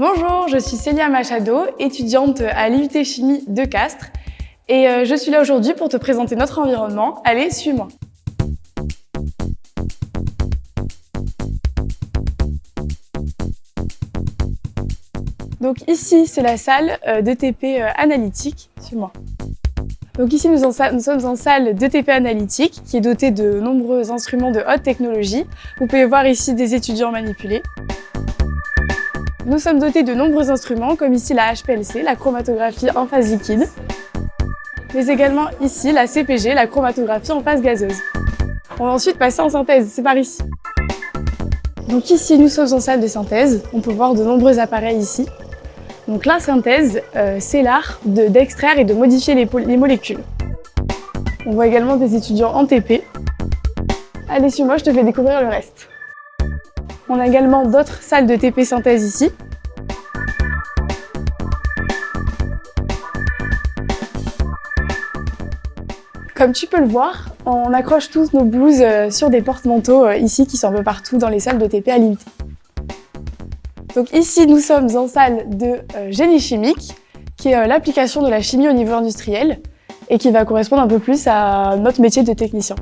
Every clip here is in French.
Bonjour, je suis Célia Machado, étudiante à l'IUT Chimie de Castres et euh, je suis là aujourd'hui pour te présenter notre environnement. Allez, suis-moi. Donc ici, c'est la salle euh, d'ETP euh, analytique. Suis-moi. Donc ici, nous, nous, sommes en salle d'ETP analytique qui est dotée de nombreux instruments de haute technologie. Vous pouvez voir ici des étudiants manipulés. Nous sommes dotés de nombreux instruments, comme ici la HPLC, la chromatographie en phase liquide, mais également ici la CPG, la chromatographie en phase gazeuse. On va ensuite passer en synthèse, c'est par ici. Donc ici, nous sommes en salle de synthèse. On peut voir de nombreux appareils ici. Donc la synthèse, euh, c'est l'art d'extraire et de modifier les, les, molécules. On voit également des étudiants en TP. Allez, suis-moi, je te fais découvrir le reste. On a également d'autres salles de TP synthèse ici. Comme tu peux le voir, on accroche tous nos blouses euh, sur des porte-manteaux euh, ici qui sont un peu partout dans les salles de TP à l'IUT. Donc ici, nous sommes en salle de euh, génie chimique, qui est l'application de la chimie au niveau industriel et qui va correspondre un peu plus à notre métier de technicien.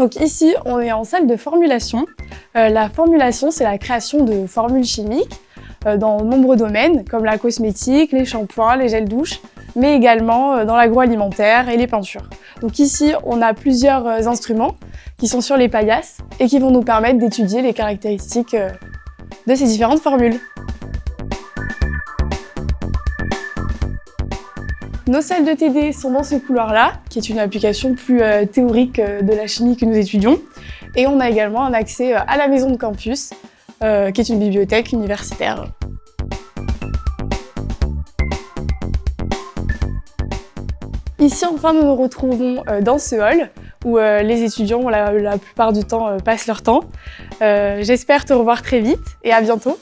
Donc ici, on est en salle de formulation. Euh, la formulation, c'est la création de formules chimiques euh, dans de nombreux domaines, comme la cosmétique, les shampoings, les gels douches, mais également euh, dans l'agroalimentaire et les peintures. Donc ici, on a plusieurs instruments qui sont sur les paillasses et qui vont nous permettre d'étudier les caractéristiques de ces différentes formules. Nos salles de TD sont dans ce couloir-là, qui est une application plus euh, théorique euh, de la chimie que nous étudions. Et on a également un accès euh, à la maison de campus, qui est une bibliothèque universitaire. Ici, enfin, nous nous retrouvons dans ce hall où les étudiants, la, la plupart du temps, passent leur temps. J'espère te revoir très vite et à bientôt.